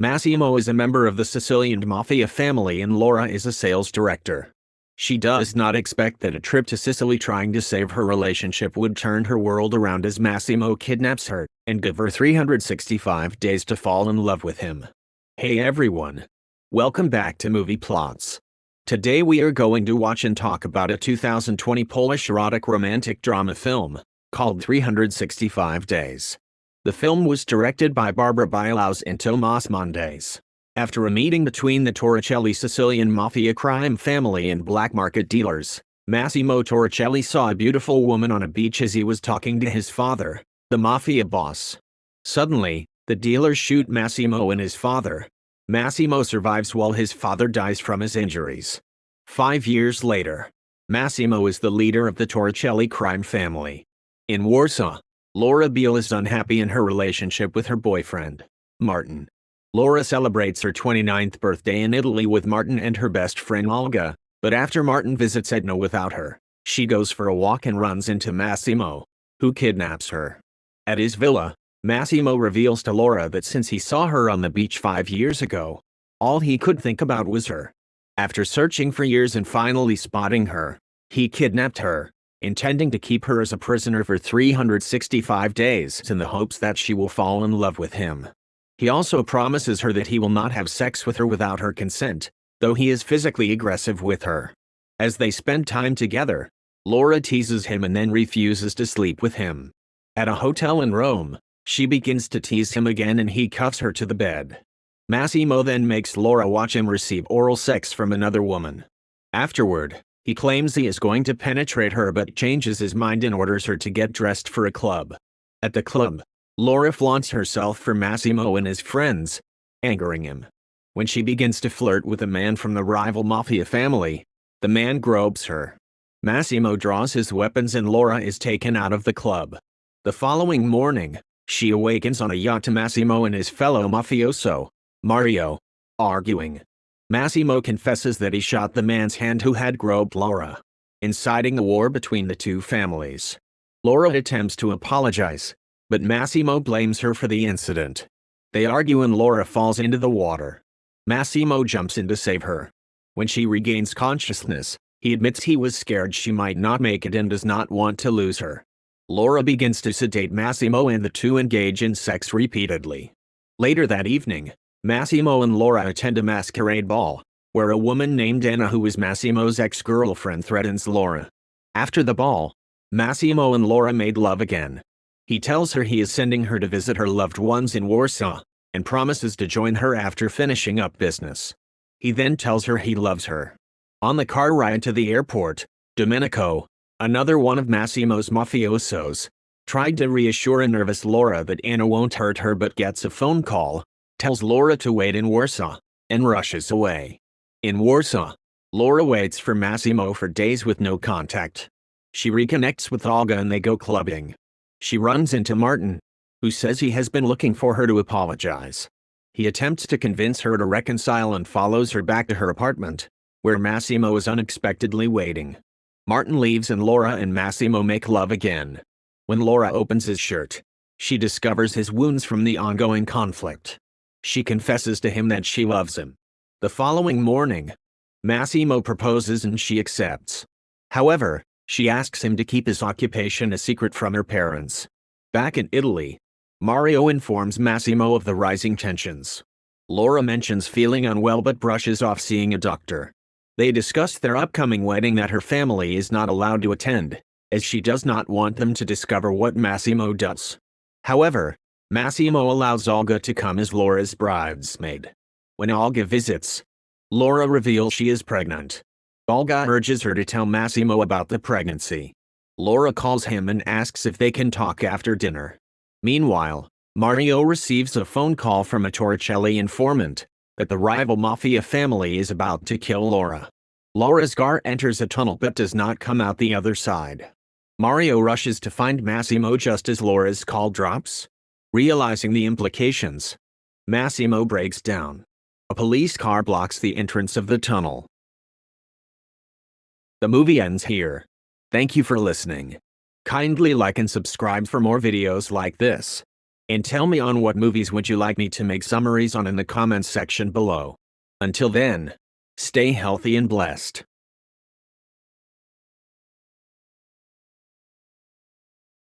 Massimo is a member of the Sicilian mafia family and Laura is a sales director. She does not expect that a trip to Sicily trying to save her relationship would turn her world around as Massimo kidnaps her and give her 365 days to fall in love with him. Hey everyone. Welcome back to Movie Plots. Today we are going to watch and talk about a 2020 Polish erotic romantic drama film called 365 Days. The film was directed by Barbara Białowąs and Tomasz Mandes. After a meeting between the Torricelli Sicilian mafia crime family and black market dealers, Massimo Torricelli saw a beautiful woman on a beach as he was talking to his father, the mafia boss. Suddenly, the dealers shoot Massimo and his father. Massimo survives while his father dies from his injuries. Five years later, Massimo is the leader of the Torricelli crime family. In Warsaw, Laura Biel is unhappy in her relationship with her boyfriend, Martin. Laura celebrates her 29th birthday in Italy with Martin and her best friend Olga, but after Martin visits Etna without her, she goes for a walk and runs into Massimo, who kidnaps her. At his villa, Massimo reveals to Laura that since he saw her on the beach five years ago, all he could think about was her. After searching for years and finally spotting her, he kidnapped her, intending to keep her as a prisoner for 365 days in the hopes that she will fall in love with him. He also promises her that he will not have sex with her without her consent, though he is physically aggressive with her. As they spend time together, Laura teases him and then refuses to sleep with him. At a hotel in Rome, she begins to tease him again and he cuffs her to the bed. Massimo then makes Laura watch him receive oral sex from another woman. Afterward, he claims he is going to penetrate her but changes his mind and orders her to get dressed for a club. At the club, Laura flaunts herself for Massimo and his friends, angering him. When she begins to flirt with a man from the rival mafia family, the man gropes her. Massimo draws his weapons and Laura is taken out of the club. The following morning, she awakens on a yacht to Massimo and his fellow mafioso, Mario, arguing. Massimo confesses that he shot the man's hand who had groped Laura, inciting a war between the two families. Laura attempts to apologize, but Massimo blames her for the incident. They argue and Laura falls into the water. Massimo jumps in to save her. When she regains consciousness, he admits he was scared she might not make it and does not want to lose her. Laura begins to sedate Massimo and the two engage in sex repeatedly. Later that evening, Massimo and Laura attend a masquerade ball, where a woman named Anna who is Massimo's ex-girlfriend threatens Laura. After the ball, Massimo and Laura made love again. He tells her he is sending her to visit her loved ones in Warsaw, and promises to join her after finishing up business. He then tells her he loves her. On the car ride to the airport, Domenico, another one of Massimo's mafiosos, tried to reassure a nervous Laura that Anna won't hurt her but gets a phone call, tells Laura to wait in Warsaw, and rushes away. In Warsaw, Laura waits for Massimo for days with no contact. She reconnects with Olga and they go clubbing. She runs into Martin, who says he has been looking for her to apologize. He attempts to convince her to reconcile and follows her back to her apartment, where Massimo is unexpectedly waiting. Martin leaves and Laura and Massimo make love again. When Laura opens his shirt, she discovers his wounds from the ongoing conflict. She confesses to him that she loves him. The following morning, Massimo proposes and she accepts. However, she asks him to keep his occupation a secret from her parents. Back in Italy, Mario informs Massimo of the rising tensions. Laura mentions feeling unwell but brushes off seeing a doctor. They discuss their upcoming wedding that her family is not allowed to attend, as she does not want them to discover what Massimo does. However, Massimo allows Olga to come as Laura's bridesmaid. When Olga visits, Laura reveals she is pregnant. Olga urges her to tell Massimo about the pregnancy. Laura calls him and asks if they can talk after dinner. Meanwhile, Mario receives a phone call from a Torricelli informant that the rival mafia family is about to kill Laura. Laura's car enters a tunnel but does not come out the other side. Mario rushes to find Massimo just as Laura's call drops. Realizing the implications, Massimo breaks down. A police car blocks the entrance of the tunnel. The movie ends here. Thank you for listening. Kindly like and subscribe for more videos like this. And tell me on what movies would you like me to make summaries on in the comments section below. Until then, stay healthy and blessed.